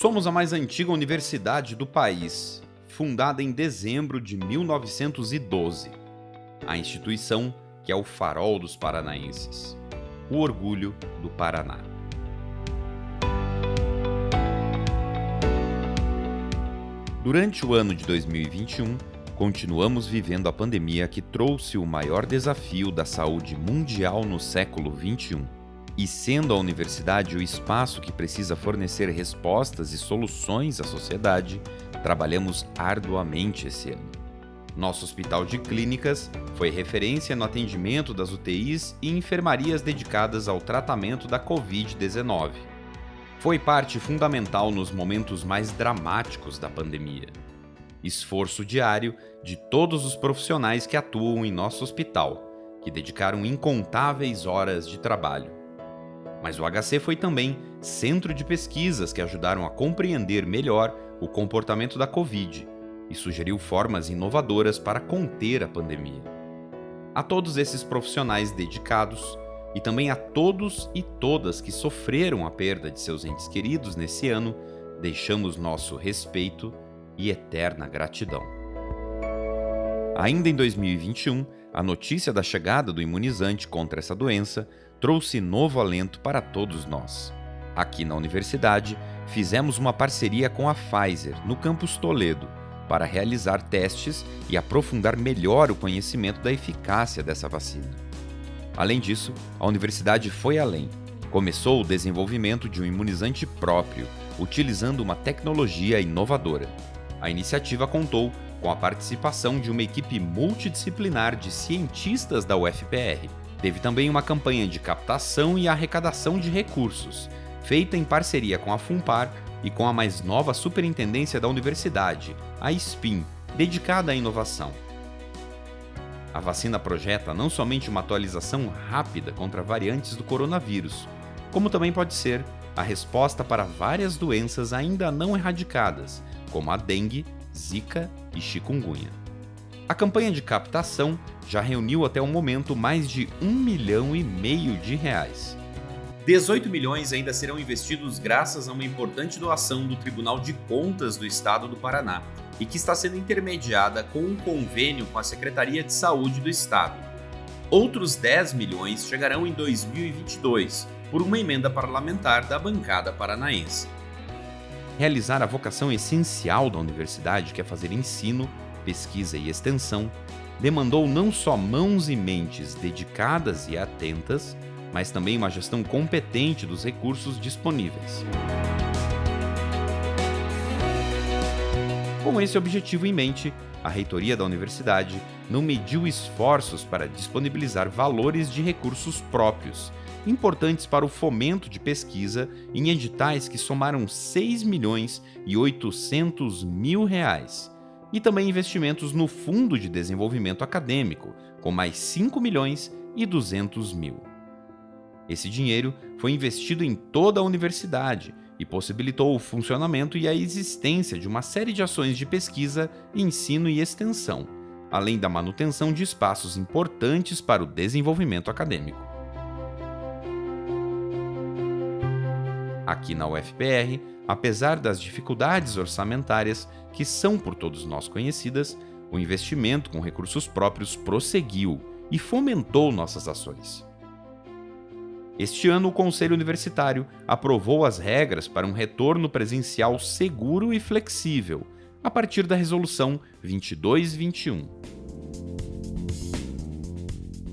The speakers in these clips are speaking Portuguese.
Somos a mais antiga universidade do país, fundada em dezembro de 1912. A instituição que é o farol dos paranaenses, o orgulho do Paraná. Durante o ano de 2021, continuamos vivendo a pandemia que trouxe o maior desafio da saúde mundial no século 21. E sendo a universidade o espaço que precisa fornecer respostas e soluções à sociedade, trabalhamos arduamente esse ano. Nosso hospital de clínicas foi referência no atendimento das UTIs e enfermarias dedicadas ao tratamento da Covid-19 foi parte fundamental nos momentos mais dramáticos da pandemia. Esforço diário de todos os profissionais que atuam em nosso hospital, que dedicaram incontáveis horas de trabalho. Mas o HC foi também centro de pesquisas que ajudaram a compreender melhor o comportamento da Covid e sugeriu formas inovadoras para conter a pandemia. A todos esses profissionais dedicados, e também a todos e todas que sofreram a perda de seus entes queridos nesse ano, deixamos nosso respeito e eterna gratidão. Ainda em 2021, a notícia da chegada do imunizante contra essa doença trouxe novo alento para todos nós. Aqui na universidade, fizemos uma parceria com a Pfizer, no campus Toledo, para realizar testes e aprofundar melhor o conhecimento da eficácia dessa vacina. Além disso, a universidade foi além. Começou o desenvolvimento de um imunizante próprio, utilizando uma tecnologia inovadora. A iniciativa contou com a participação de uma equipe multidisciplinar de cientistas da UFPR. Teve também uma campanha de captação e arrecadação de recursos, feita em parceria com a FUNPAR e com a mais nova superintendência da universidade, a SPIN, dedicada à inovação. A vacina projeta não somente uma atualização rápida contra variantes do coronavírus, como também pode ser a resposta para várias doenças ainda não erradicadas, como a dengue, zika e chikungunya. A campanha de captação já reuniu até o momento mais de um milhão e meio de reais. 18 milhões ainda serão investidos graças a uma importante doação do Tribunal de Contas do Estado do Paraná, e que está sendo intermediada com um convênio com a Secretaria de Saúde do Estado. Outros 10 milhões chegarão em 2022, por uma emenda parlamentar da bancada paranaense. Realizar a vocação essencial da universidade, que é fazer ensino, pesquisa e extensão, demandou não só mãos e mentes dedicadas e atentas, mas também uma gestão competente dos recursos disponíveis. Com esse objetivo em mente, a reitoria da universidade não mediu esforços para disponibilizar valores de recursos próprios, importantes para o fomento de pesquisa em editais que somaram 6 milhões e 800 mil reais, e também investimentos no Fundo de Desenvolvimento Acadêmico, com mais 5 milhões e 200 mil. Esse dinheiro foi investido em toda a universidade e possibilitou o funcionamento e a existência de uma série de ações de pesquisa, ensino e extensão, além da manutenção de espaços importantes para o desenvolvimento acadêmico. Aqui na UFPR, apesar das dificuldades orçamentárias que são por todos nós conhecidas, o investimento com recursos próprios prosseguiu e fomentou nossas ações. Este ano, o Conselho Universitário aprovou as regras para um retorno presencial seguro e flexível, a partir da Resolução 2221.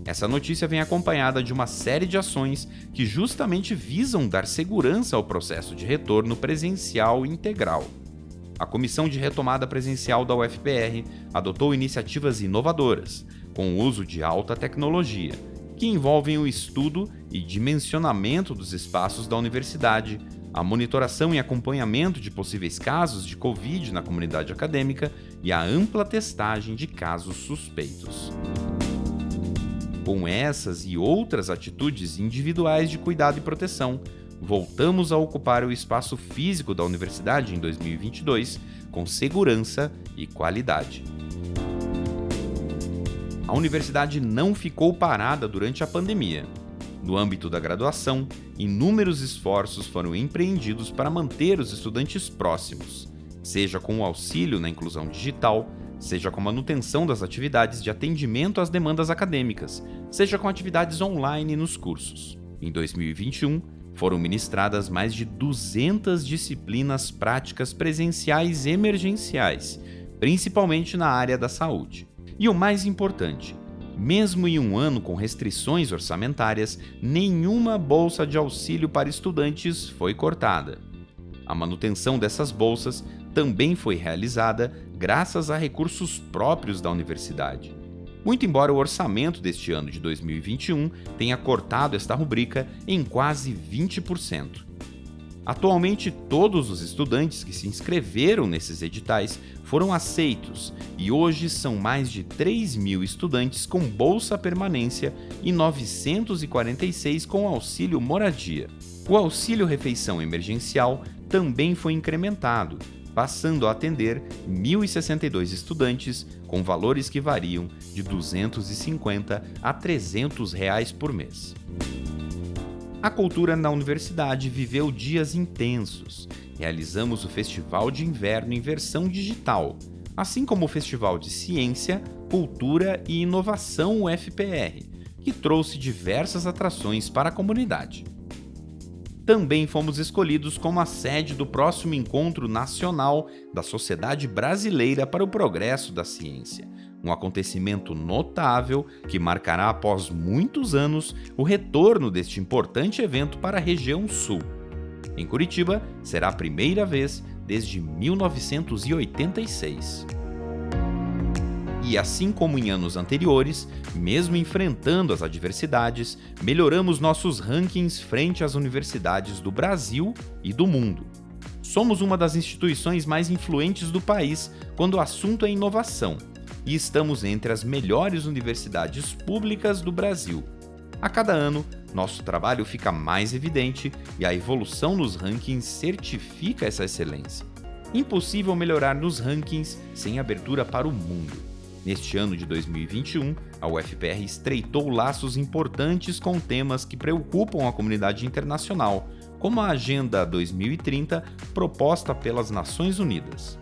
Essa notícia vem acompanhada de uma série de ações que justamente visam dar segurança ao processo de retorno presencial integral. A Comissão de Retomada Presencial da UFPR adotou iniciativas inovadoras, com o uso de alta tecnologia, que envolvem o estudo e dimensionamento dos espaços da universidade, a monitoração e acompanhamento de possíveis casos de Covid na comunidade acadêmica e a ampla testagem de casos suspeitos. Com essas e outras atitudes individuais de cuidado e proteção, voltamos a ocupar o espaço físico da universidade em 2022 com segurança e qualidade. A universidade não ficou parada durante a pandemia. No âmbito da graduação, inúmeros esforços foram empreendidos para manter os estudantes próximos, seja com o auxílio na inclusão digital, seja com manutenção das atividades de atendimento às demandas acadêmicas, seja com atividades online nos cursos. Em 2021, foram ministradas mais de 200 disciplinas práticas presenciais emergenciais, principalmente na área da saúde. E o mais importante, mesmo em um ano com restrições orçamentárias, nenhuma bolsa de auxílio para estudantes foi cortada. A manutenção dessas bolsas também foi realizada graças a recursos próprios da universidade. Muito embora o orçamento deste ano de 2021 tenha cortado esta rubrica em quase 20%. Atualmente, todos os estudantes que se inscreveram nesses editais foram aceitos e hoje são mais de 3 mil estudantes com bolsa permanência e 946 com auxílio moradia. O auxílio refeição emergencial também foi incrementado passando a atender 1.062 estudantes com valores que variam de 250 a 300 reais por mês. A cultura na universidade viveu dias intensos. Realizamos o Festival de Inverno em versão digital, assim como o Festival de Ciência, Cultura e Inovação UFPR, que trouxe diversas atrações para a comunidade também fomos escolhidos como a sede do próximo encontro nacional da Sociedade Brasileira para o Progresso da Ciência, um acontecimento notável que marcará após muitos anos o retorno deste importante evento para a região sul. Em Curitiba, será a primeira vez desde 1986. E assim como em anos anteriores, mesmo enfrentando as adversidades, melhoramos nossos rankings frente às universidades do Brasil e do mundo. Somos uma das instituições mais influentes do país quando o assunto é inovação, e estamos entre as melhores universidades públicas do Brasil. A cada ano, nosso trabalho fica mais evidente e a evolução nos rankings certifica essa excelência. Impossível melhorar nos rankings sem abertura para o mundo. Neste ano de 2021, a UFPR estreitou laços importantes com temas que preocupam a comunidade internacional, como a Agenda 2030 proposta pelas Nações Unidas.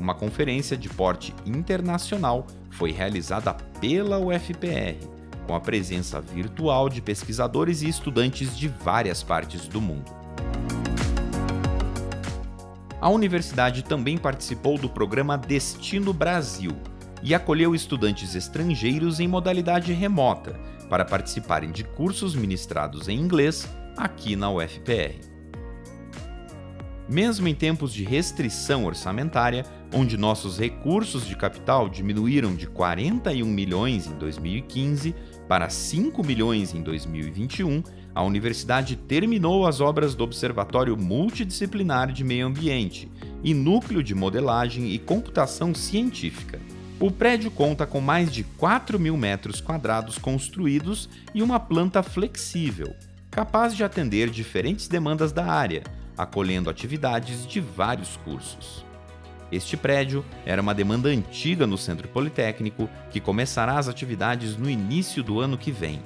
Uma conferência de porte internacional foi realizada pela UFPR, com a presença virtual de pesquisadores e estudantes de várias partes do mundo. A universidade também participou do programa Destino Brasil, e acolheu estudantes estrangeiros em modalidade remota para participarem de cursos ministrados em inglês aqui na UFPR. Mesmo em tempos de restrição orçamentária, onde nossos recursos de capital diminuíram de 41 milhões em 2015 para 5 milhões em 2021, a universidade terminou as obras do Observatório Multidisciplinar de Meio Ambiente e Núcleo de Modelagem e Computação Científica. O prédio conta com mais de 4 mil metros quadrados construídos e uma planta flexível, capaz de atender diferentes demandas da área, acolhendo atividades de vários cursos. Este prédio era uma demanda antiga no Centro Politécnico, que começará as atividades no início do ano que vem.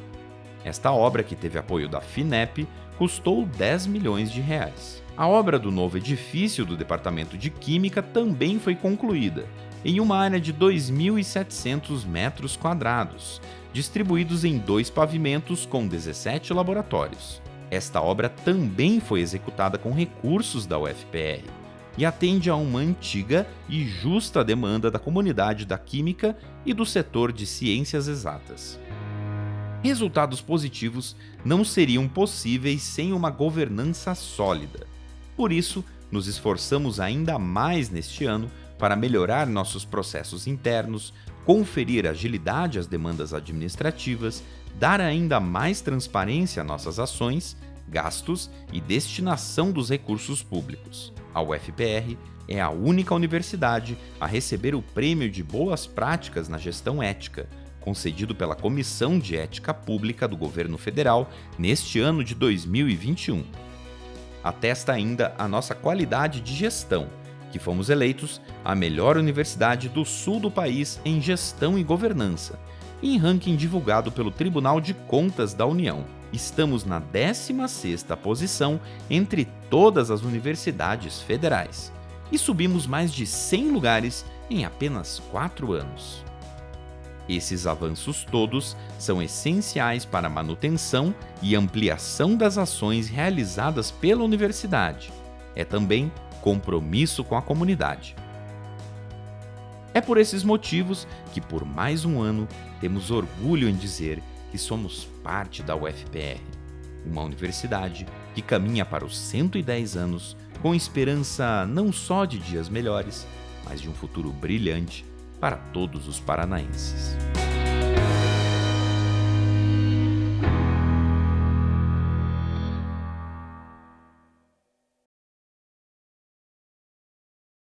Esta obra, que teve apoio da FINEP, custou 10 milhões de reais. A obra do novo edifício do Departamento de Química também foi concluída em uma área de 2.700 metros quadrados, distribuídos em dois pavimentos com 17 laboratórios. Esta obra também foi executada com recursos da UFPR e atende a uma antiga e justa demanda da comunidade da química e do setor de ciências exatas. Resultados positivos não seriam possíveis sem uma governança sólida. Por isso, nos esforçamos ainda mais neste ano para melhorar nossos processos internos, conferir agilidade às demandas administrativas, dar ainda mais transparência a nossas ações, gastos e destinação dos recursos públicos. A UFPR é a única universidade a receber o Prêmio de Boas Práticas na Gestão Ética, concedido pela Comissão de Ética Pública do Governo Federal neste ano de 2021. Atesta ainda a nossa qualidade de gestão que fomos eleitos a melhor universidade do sul do país em gestão e governança, em ranking divulgado pelo Tribunal de Contas da União. estamos na 16ª posição entre todas as universidades federais e subimos mais de 100 lugares em apenas 4 anos. Esses avanços todos são essenciais para a manutenção e ampliação das ações realizadas pela universidade. É também compromisso com a comunidade. É por esses motivos que, por mais um ano, temos orgulho em dizer que somos parte da UFPR, uma universidade que caminha para os 110 anos com esperança não só de dias melhores, mas de um futuro brilhante para todos os paranaenses.